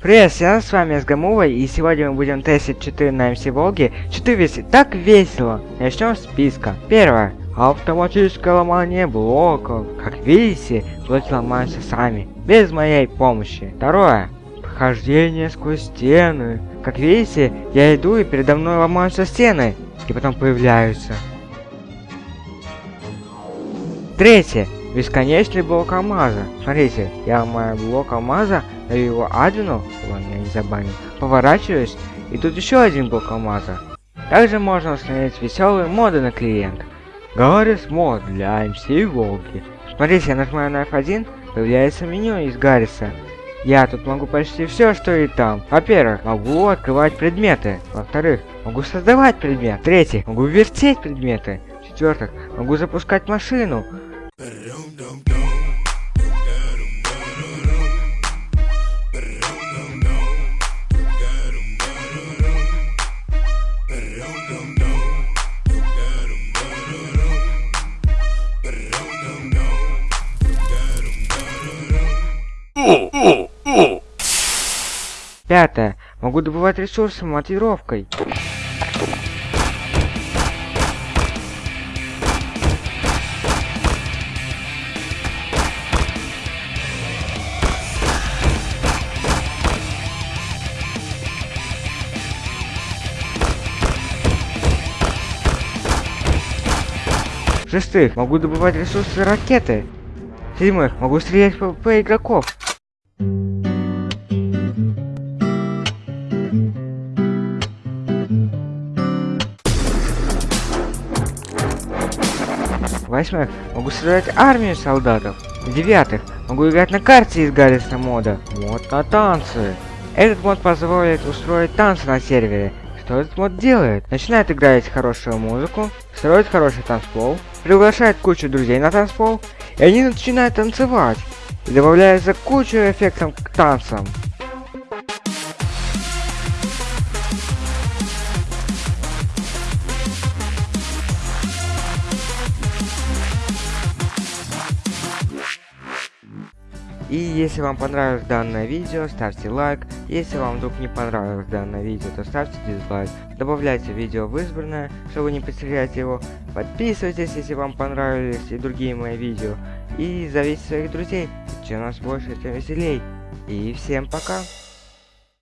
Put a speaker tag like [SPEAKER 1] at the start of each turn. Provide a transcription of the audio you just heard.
[SPEAKER 1] Привет всем, с вами Сгамува, и сегодня мы будем тестить 4 на МС Волги. 4 весит так весело. Начнем с списка. Первое. Автоматическое ломание блоков. Как видите, блоки ломаются сами, без моей помощи. Второе. Прохождение сквозь стены. Как видите, я иду и передо мной ломаются стены, и потом появляются. Третье. Бесконечный блок алмаза. Смотрите, я ломаю блок алмаза, даю его админу, ладно, я не забанил, поворачиваюсь, и тут еще один блок алмаза. Также можно установить веселые моды на клиент. Гаррис мод для MC Волки. Смотрите, я нажимаю на F1, появляется меню из Гарриса. Я тут могу почти все, что и там. Во-первых, могу открывать предметы. Во-вторых, могу создавать предмет. В-третьих, могу вертеть предметы. В-четвертых, могу запускать машину. Пятое. Могу добывать ресурсы мотивировкой. Шестых. Могу добывать ресурсы ракеты. Седьмых. Могу стрелять по, по игроков. Восьмых. Могу создать армию солдатов. Девятых. Могу играть на карте из Гарриса мода. Мод на танцы. Этот мод позволит устроить танцы на сервере. Что этот мод делает? Начинает играть хорошую музыку, строит хороший танцпол, приглашает кучу друзей на танцпол, и они начинают танцевать. И добавляется кучу эффектов к танцам. И если вам понравилось данное видео, ставьте лайк. Если вам вдруг не понравилось данное видео, то ставьте дизлайк. Добавляйте видео в избранное, чтобы не потерять его. Подписывайтесь, если вам понравились и другие мои видео. И зовите своих друзей. Чем нас больше, тем веселей. И всем пока.